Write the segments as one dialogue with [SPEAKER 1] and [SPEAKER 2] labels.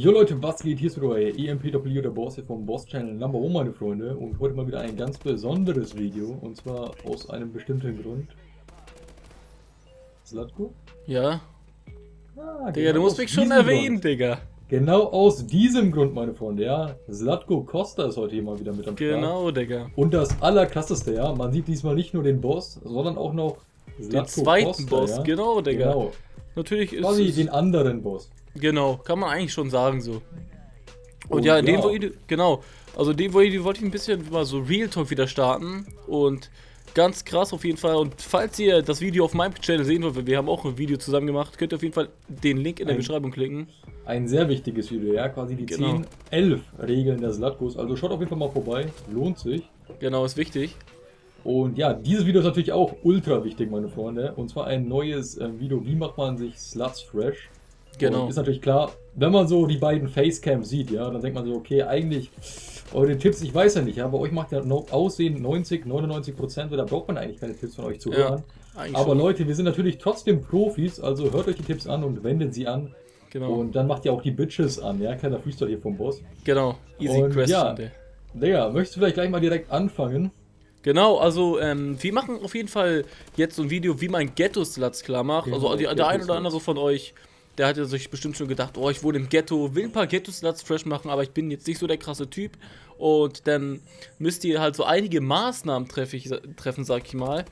[SPEAKER 1] Jo Leute, was geht? Hier ist wieder euer EMPW, der Boss hier vom Boss Channel Number 1, meine Freunde. Und heute mal wieder ein ganz besonderes Video. Und zwar aus einem bestimmten Grund. Slatko?
[SPEAKER 2] Ja.
[SPEAKER 1] Ah,
[SPEAKER 2] Digga, du musst mich schon erwähnen,
[SPEAKER 1] Grund.
[SPEAKER 2] Digga.
[SPEAKER 1] Genau aus diesem Grund, meine Freunde, ja. Slatko Costa ist heute hier mal wieder mit am Start.
[SPEAKER 2] Genau, Digga.
[SPEAKER 1] Und das allerkrasseste, ja. Man sieht diesmal nicht nur den Boss, sondern auch noch
[SPEAKER 2] Den
[SPEAKER 1] Zlatko
[SPEAKER 2] zweiten
[SPEAKER 1] Costa,
[SPEAKER 2] Boss,
[SPEAKER 1] ja.
[SPEAKER 2] genau, Digga.
[SPEAKER 1] Genau.
[SPEAKER 2] Natürlich ist
[SPEAKER 1] Quasi
[SPEAKER 2] es,
[SPEAKER 1] den anderen Boss.
[SPEAKER 2] Genau, kann man eigentlich schon sagen so. Und
[SPEAKER 1] Oh,
[SPEAKER 2] ja, in dem
[SPEAKER 1] ja.
[SPEAKER 2] Video, genau. Also in dem Video wollte ich ein bisschen mal so Real Talk wieder starten. Und ganz krass auf jeden Fall. Und falls ihr das Video auf meinem Channel sehen wollt, wir haben auch ein Video zusammen gemacht, könnt ihr auf jeden Fall den Link in der
[SPEAKER 1] Ein-
[SPEAKER 2] Beschreibung klicken.
[SPEAKER 1] Ein sehr wichtiges Video, ja. Quasi die
[SPEAKER 2] Genau.
[SPEAKER 1] 10, 11 Regeln der Slatkos. Also schaut auf jeden Fall mal vorbei. Lohnt sich.
[SPEAKER 2] Genau, ist wichtig.
[SPEAKER 1] Und ja, dieses Video ist natürlich auch ultra wichtig, meine Freunde. Und zwar ein neues äh, Video, wie macht man sich Sluts fresh.
[SPEAKER 2] Genau.
[SPEAKER 1] Und ist natürlich klar, wenn man so die beiden Facecams sieht, ja, dann denkt man so, okay, eigentlich, eure Tipps, ich weiß ja nicht, ja, bei euch macht ja no Aussehen 90, 99 Prozent, da braucht man eigentlich keine Tipps von euch zu
[SPEAKER 2] Ja,
[SPEAKER 1] hören.
[SPEAKER 2] Eigentlich
[SPEAKER 1] Aber
[SPEAKER 2] schon.
[SPEAKER 1] Leute, wir sind natürlich trotzdem Profis, also hört euch die Tipps an und wendet sie an.
[SPEAKER 2] Genau.
[SPEAKER 1] Und dann macht ihr auch die Bitches an, ja, kleiner Freestyle hier vom Boss.
[SPEAKER 2] genau. Easy
[SPEAKER 1] Und
[SPEAKER 2] question.
[SPEAKER 1] ja. Digga, möchtest du vielleicht gleich mal direkt anfangen?
[SPEAKER 2] Genau, also ähm, wir machen auf jeden Fall jetzt so ein Video, wie man Ghetto-Sluts klar macht.
[SPEAKER 1] Genau,
[SPEAKER 2] also die, der ein oder andere von euch, der hat ja sich bestimmt schon gedacht, oh, ich wohne im Ghetto, will ein paar Ghetto-Sluts fresh machen, aber ich bin jetzt nicht so der krasse Typ. Und dann müsst ihr halt so einige Maßnahmen treff ich, treffen, sag ich mal.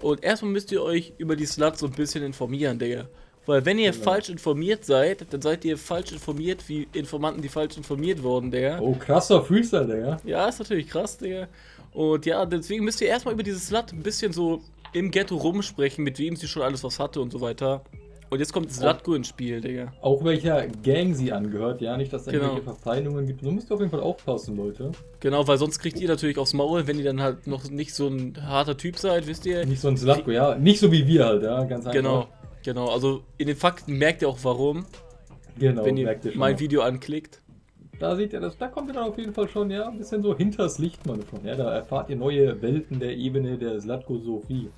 [SPEAKER 2] Und erstmal müsst ihr euch über die Sluts so ein bisschen informieren, Digga. Weil wenn ihr
[SPEAKER 1] Genau.
[SPEAKER 2] falsch informiert seid, dann seid ihr falsch informiert wie Informanten, die falsch informiert wurden, Digga.
[SPEAKER 1] Oh, krasser Freestyle, Digga.
[SPEAKER 2] Ja, ist natürlich krass, Digga. Und ja, deswegen müsst ihr erstmal über dieses Slut ein bisschen so im Ghetto rumsprechen, mit wem sie schon alles was hatte und so weiter. Und jetzt kommt Slatko ins Spiel, Digga.
[SPEAKER 1] Auch welcher Gang sie angehört, ja, nicht, dass da
[SPEAKER 2] Genau.
[SPEAKER 1] irgendwelche Verfeindungen gibt. Da müsst ihr auf jeden Fall aufpassen, Leute.
[SPEAKER 2] Genau, weil sonst kriegt ihr natürlich aufs Maul, wenn ihr dann halt noch nicht so ein harter Typ seid, wisst ihr?
[SPEAKER 1] Nicht so ein Slatko, ja. Nicht so wie wir halt, ja, ganz einfach.
[SPEAKER 2] Genau, genau. Also in den Fakten merkt ihr auch warum,
[SPEAKER 1] Genau,
[SPEAKER 2] wenn ihr
[SPEAKER 1] ihr
[SPEAKER 2] mein. Video anklickt.
[SPEAKER 1] Da seht ihr das, da kommt ihr dann auf jeden Fall schon, ja, ein bisschen so hinters Licht, meine Freunde. Ja, da erfahrt ihr neue Welten der Ebene der Slatko Sophie.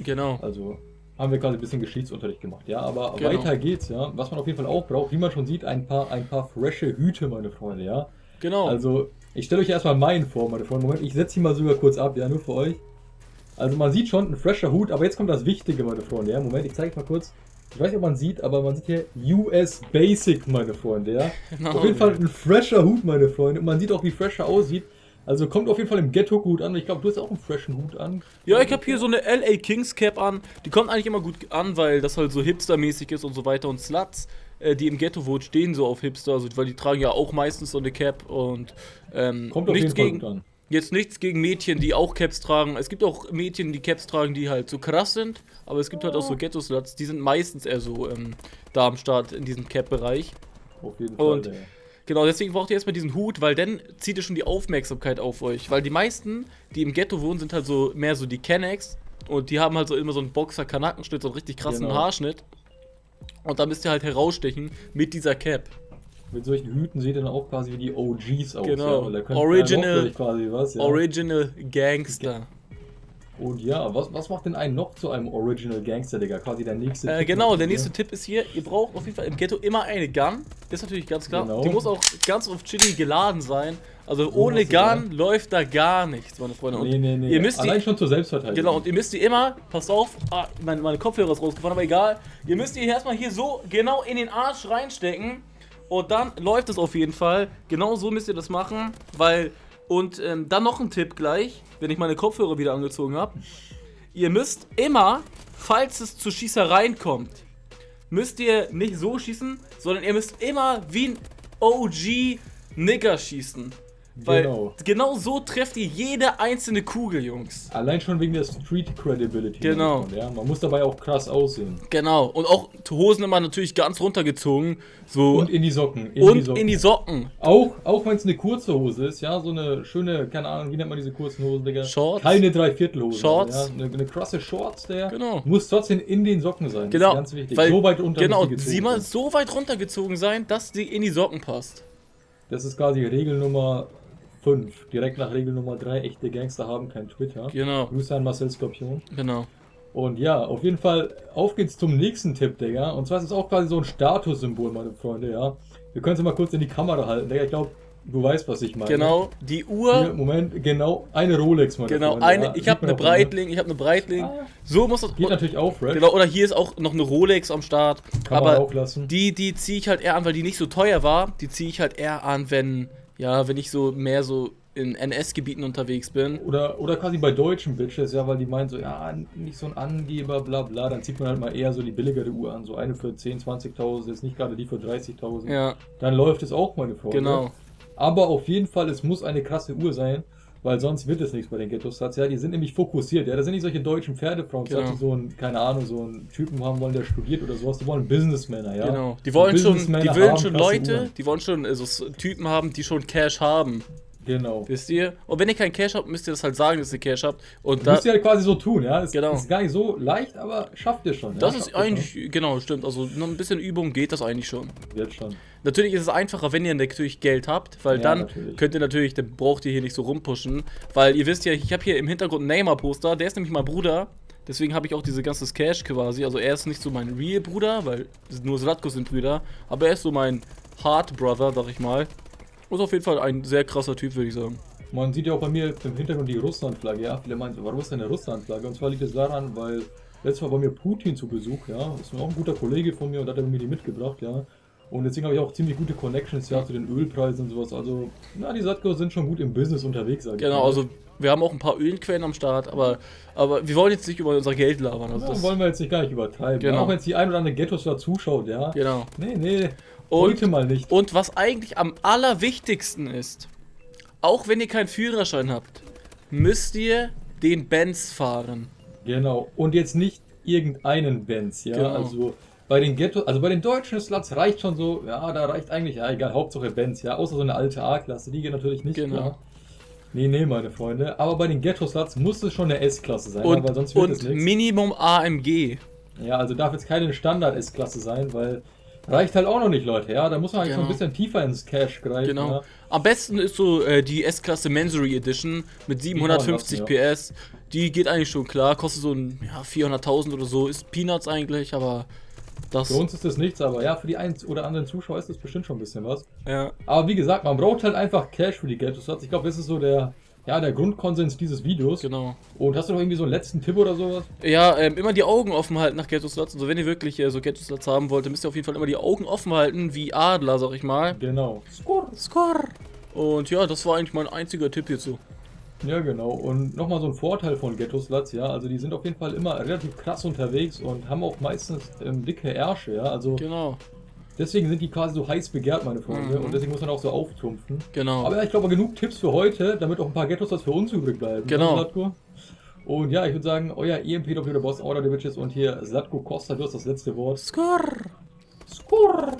[SPEAKER 2] Genau.
[SPEAKER 1] Also haben wir quasi ein bisschen Geschichtsunterricht gemacht, ja. Aber
[SPEAKER 2] Genau.
[SPEAKER 1] weiter geht's, ja. Was man auf jeden Fall auch braucht, wie man schon sieht, ein paar, ein paar frische Hüte, meine Freunde, ja.
[SPEAKER 2] Genau.
[SPEAKER 1] Also, ich stelle euch erstmal meinen vor, meine Freunde. Moment, ich setze ihn mal sogar kurz ab, ja, nur für euch. Also, man sieht schon ein fresher Hut, aber jetzt kommt das Wichtige, meine Freunde, ja. Moment, ich zeige euch mal kurz. Ich weiß nicht, ob man sieht, aber man sieht hier US Basic, meine Freunde, ja.
[SPEAKER 2] Genau,
[SPEAKER 1] auf jeden Fall ein fresher Hut, meine Freunde. Und man sieht auch, wie fresher aussieht. Also kommt auf jeden Fall im Ghetto gut an. Ich glaube, du hast auch einen freshen Hut an.
[SPEAKER 2] Ja, ich habe hier so eine LA Kings Cap an. Die kommt eigentlich immer gut an, weil das halt so hipstermäßig ist und so weiter. Und Sluts, äh, die im Ghetto wohnen, stehen so auf Hipster, also, weil die tragen ja auch meistens so eine Cap und ähm,
[SPEAKER 1] Kommt auf
[SPEAKER 2] nichts
[SPEAKER 1] jeden Fall
[SPEAKER 2] gegen,
[SPEAKER 1] gut an.
[SPEAKER 2] Jetzt nichts gegen Mädchen, die auch Caps tragen. Es gibt auch Mädchen, die Caps tragen, die halt so krass sind. Aber es gibt halt auch so Ghetto-Sluts, die sind meistens eher so ähm, da am Start in diesem Cap-Bereich.
[SPEAKER 1] Auf jeden Fall.
[SPEAKER 2] Und-
[SPEAKER 1] ja.
[SPEAKER 2] Genau, deswegen braucht ihr erstmal diesen Hut, weil dann zieht ihr schon die Aufmerksamkeit auf euch. Weil die meisten, die im Ghetto wohnen, sind halt so mehr so die Kennex. Und die haben halt so immer so einen Boxer-Kanackenschnitt, so einen richtig krassen
[SPEAKER 1] Genau.
[SPEAKER 2] Haarschnitt. Und da müsst ihr halt herausstechen mit dieser Cap.
[SPEAKER 1] Mit solchen Hüten seht ihr dann auch quasi wie die OGs aus.
[SPEAKER 2] Genau.
[SPEAKER 1] Ja,
[SPEAKER 2] Original-
[SPEAKER 1] quasi was, ja.
[SPEAKER 2] Original Gangster.
[SPEAKER 1] Und ja, was, was macht denn einen noch zu einem Original Gangster, Digga? Quasi der nächste.
[SPEAKER 2] Äh,
[SPEAKER 1] Tipp
[SPEAKER 2] genau, der nächste Tipp ist hier, ihr braucht auf jeden Fall im Ghetto immer eine Gun. Das ist natürlich ganz klar.
[SPEAKER 1] Genau.
[SPEAKER 2] Die muss auch ganz auf Chili geladen sein. Also
[SPEAKER 1] So
[SPEAKER 2] ohne. Gun läuft da gar nichts, meine Freunde. Und
[SPEAKER 1] Nee, nee, nee.
[SPEAKER 2] Ihr müsst
[SPEAKER 1] Allein
[SPEAKER 2] die,
[SPEAKER 1] schon zur Selbstverteidigung.
[SPEAKER 2] genau, und ihr müsst die immer, passt auf, ah, meine, meine Kopfhörer ist rausgefahren, aber egal. Ihr müsst die erstmal hier so genau in den Arsch reinstecken. Und dann läuft es auf jeden Fall. Genau so müsst ihr das machen, weil. Und ähm, dann noch ein Tipp gleich, wenn ich meine Kopfhörer wieder angezogen habe. Ihr müsst immer, falls es zu Schießereien kommt, müsst ihr nicht so schießen, sondern ihr müsst immer wie ein OG Nigger schießen. Weil
[SPEAKER 1] Genau.
[SPEAKER 2] genau so trefft ihr jede einzelne Kugel, Jungs.
[SPEAKER 1] Allein schon wegen der Street Credibility.
[SPEAKER 2] Genau.
[SPEAKER 1] Freunde, Ja. Man muss dabei auch krass aussehen.
[SPEAKER 2] Genau. Und auch Hosen immer natürlich ganz runtergezogen. So.
[SPEAKER 1] Und in die Socken. In
[SPEAKER 2] und
[SPEAKER 1] die Socken.
[SPEAKER 2] in die Socken.
[SPEAKER 1] Auch, auch wenn es eine kurze Hose ist, ja, so eine schöne, keine Ahnung, wie nennt man diese kurzen Hosen, Digga?
[SPEAKER 2] Shorts.
[SPEAKER 1] Keine Dreiviertelhose.
[SPEAKER 2] Shorts.
[SPEAKER 1] Ja, eine, eine krasse Shorts, der
[SPEAKER 2] Genau.
[SPEAKER 1] muss trotzdem in den Socken sein. Das
[SPEAKER 2] Genau.
[SPEAKER 1] ist ganz wichtig.
[SPEAKER 2] Weil,
[SPEAKER 1] so weit unter
[SPEAKER 2] Genau. Sie mal so weit runtergezogen sein, dass sie in die Socken passt.
[SPEAKER 1] Das ist quasi Regel Nummer 5. Direkt nach Regel Nummer 3. Echte Gangster haben kein Twitter.
[SPEAKER 2] Genau.
[SPEAKER 1] Grüße an Marcel Skorpion.
[SPEAKER 2] Genau.
[SPEAKER 1] Und ja, auf jeden Fall, auf geht's zum nächsten Tipp, Digga. Und zwar ist es auch quasi so ein Statussymbol, meine Freunde, ja. Wir können es mal kurz in die Kamera halten, Digga. Ich glaube, du weißt, was ich meine.
[SPEAKER 2] Genau, die
[SPEAKER 1] Hier,
[SPEAKER 2] Uhr.
[SPEAKER 1] Moment, genau, eine Rolex, meine
[SPEAKER 2] Genau,
[SPEAKER 1] Freunde.
[SPEAKER 2] eine,
[SPEAKER 1] ja.
[SPEAKER 2] ich habe
[SPEAKER 1] man
[SPEAKER 2] eine. Breitling, ich habe eine Breitling.
[SPEAKER 1] Ah.
[SPEAKER 2] So muss das.
[SPEAKER 1] Geht natürlich auch fresh.
[SPEAKER 2] Genau, oder hier ist auch noch eine Rolex am Start.
[SPEAKER 1] Kann man
[SPEAKER 2] aber
[SPEAKER 1] auch lassen.
[SPEAKER 2] die, die ziehe ich halt eher an, weil die nicht so teuer war. Die ziehe ich halt eher an, wenn, ja, wenn ich so mehr so in NS-Gebieten unterwegs bin.
[SPEAKER 1] Oder, oder quasi bei deutschen Bitches, ja, weil die meinen so, ja, nicht so ein Angeber, bla bla, dann zieht man halt mal eher so die billigere Uhr an, so eine für 10.000, 20.000, jetzt nicht gerade die für 30.000.
[SPEAKER 2] Ja,
[SPEAKER 1] Dann läuft es auch, meine Freunde.
[SPEAKER 2] genau.
[SPEAKER 1] Aber auf jeden Fall, es muss eine krasse Uhr sein, weil sonst wird es nichts bei den Ghetto-Stats. Ja, die sind nämlich fokussiert, ja, das sind nicht solche deutschen Pferdefrauen,
[SPEAKER 2] Genau.
[SPEAKER 1] die so einen, keine Ahnung, so einen Typen haben wollen, der studiert oder sowas, die wollen Businessmänner, ja.
[SPEAKER 2] Genau. Die
[SPEAKER 1] So
[SPEAKER 2] wollen schon,
[SPEAKER 1] Businessmänner
[SPEAKER 2] die wollen schon Leute,
[SPEAKER 1] Uhren.
[SPEAKER 2] die wollen schon äh, so Typen haben, die schon Cash haben.
[SPEAKER 1] Genau.
[SPEAKER 2] Wisst ihr? Und wenn ihr keinen Cash habt, müsst ihr das halt sagen, dass ihr Cash habt. Und
[SPEAKER 1] Das
[SPEAKER 2] da,
[SPEAKER 1] müsst ihr halt quasi so tun, ja. Es
[SPEAKER 2] Genau.
[SPEAKER 1] ist gar nicht so leicht, aber schafft ihr schon.
[SPEAKER 2] das
[SPEAKER 1] ja?
[SPEAKER 2] ist eigentlich, genau, stimmt. Also noch ein bisschen Übung geht das eigentlich schon.
[SPEAKER 1] Wird schon.
[SPEAKER 2] Natürlich ist es einfacher, wenn ihr natürlich Geld habt, weil
[SPEAKER 1] Ja,
[SPEAKER 2] dann
[SPEAKER 1] natürlich.
[SPEAKER 2] könnt ihr natürlich, dann braucht ihr hier nicht so rumpushen. Weil ihr wisst ja, ich habe hier im Hintergrund einen Neymar-Poster, der ist nämlich mein Bruder. Deswegen habe ich auch diese ganze Cash quasi. Also er ist nicht so mein Real-Bruder, weil nur Slatko sind Brüder. Aber er ist so mein Hard-Brother, sag ich mal. Ist auf jeden Fall ein sehr krasser Typ, würde ich sagen.
[SPEAKER 1] Man sieht ja auch bei mir im Hintergrund die Russland-Flagge, ja. Viele meinen, warum ist denn eine Russland-Flagge? Und zwar liegt es daran, weil letztes Mal war mir Putin zu Besuch, ja. Ist auch ein guter Kollege von mir und hat er mir die mitgebracht, ja. Und deswegen habe ich auch ziemlich gute Connections, ja, zu den Ölpreisen und sowas. Also, na, die Satko sind schon gut im Business unterwegs, sag ich
[SPEAKER 2] Genau,
[SPEAKER 1] mal.
[SPEAKER 2] also wir haben auch ein paar Ölquellen am Start, aber, aber wir wollen jetzt nicht über unser Geld labern. Also
[SPEAKER 1] Ja,
[SPEAKER 2] das,
[SPEAKER 1] wollen wir jetzt nicht gar nicht übertreiben.
[SPEAKER 2] Genau.
[SPEAKER 1] Auch wenn jetzt die ein oder andere Ghettos da zuschaut, ja.
[SPEAKER 2] genau.
[SPEAKER 1] Nee, nee.
[SPEAKER 2] Und-
[SPEAKER 1] mal nicht.
[SPEAKER 2] Und was eigentlich am allerwichtigsten ist, auch wenn ihr keinen Führerschein habt, müsst ihr den Benz fahren.
[SPEAKER 1] Genau. Und jetzt nicht irgendeinen Benz, ja.
[SPEAKER 2] Genau.
[SPEAKER 1] Also bei den Ghetto, also bei den deutschen Sluts reicht schon so, ja, da reicht eigentlich, ja, egal, Hauptsache Benz, ja, außer so eine alte A-Klasse, die geht natürlich nicht,
[SPEAKER 2] Genau.
[SPEAKER 1] klar. Nee, nee, meine Freunde. Aber bei den Ghetto-Sluts muss es schon eine S-Klasse sein,
[SPEAKER 2] Und,
[SPEAKER 1] weil sonst wird es
[SPEAKER 2] und
[SPEAKER 1] nichts.
[SPEAKER 2] Minimum AMG.
[SPEAKER 1] Ja, also darf jetzt keine Standard-S-Klasse sein, weil reicht halt auch noch nicht, Leute, ja. Da muss man eigentlich
[SPEAKER 2] Genau.
[SPEAKER 1] schon ein bisschen tiefer ins Cash greifen.
[SPEAKER 2] Genau.
[SPEAKER 1] Ja.
[SPEAKER 2] Am besten ist so äh, die S-Klasse Mansory Edition mit 750
[SPEAKER 1] kann man
[SPEAKER 2] PS. Die geht eigentlich schon klar, kostet so ein ja, 400.000 oder so, ist Peanuts eigentlich, aber das.
[SPEAKER 1] Für uns ist das nichts, aber ja, für die einen oder anderen Zuschauer ist das bestimmt schon ein bisschen was.
[SPEAKER 2] Ja,
[SPEAKER 1] Aber wie gesagt, man braucht halt einfach Cash für die Ghetto-Sluts. Ich glaube, das ist so der, ja, der Grundkonsens dieses Videos.
[SPEAKER 2] genau.
[SPEAKER 1] Und hast du noch irgendwie so einen letzten Tipp oder sowas?
[SPEAKER 2] Ja, ähm, immer die Augen offen halten nach Ghetto-Slots. Also wenn ihr wirklich äh, so Ghetto-Slots haben wollt, dann müsst ihr auf jeden Fall immer die Augen offen halten, wie Adler, sag ich mal.
[SPEAKER 1] Genau.
[SPEAKER 2] Score. Und ja, das war eigentlich mein einziger Tipp hierzu.
[SPEAKER 1] Ja, genau. Und nochmal so ein Vorteil von Ghetto-Sluts, ja. Also die sind auf jeden Fall immer relativ krass unterwegs und haben auch meistens ähm, dicke Ärsche, ja. Also
[SPEAKER 2] Genau,
[SPEAKER 1] deswegen sind die quasi so heiß begehrt, meine Freunde.
[SPEAKER 2] Mhm.
[SPEAKER 1] Und deswegen muss man auch so auftrumpfen.
[SPEAKER 2] genau.
[SPEAKER 1] Aber ja, ich glaube, genug Tipps für heute, damit auch ein paar Ghetto-Sluts für uns übrig bleiben.
[SPEAKER 2] Genau.
[SPEAKER 1] Ne, Zlatko? Und ja, ich würde sagen, euer EMPW, der Boss, Order der Witches und hier Slatko Costa, du hast das letzte Wort.
[SPEAKER 2] Score.
[SPEAKER 1] Skurr!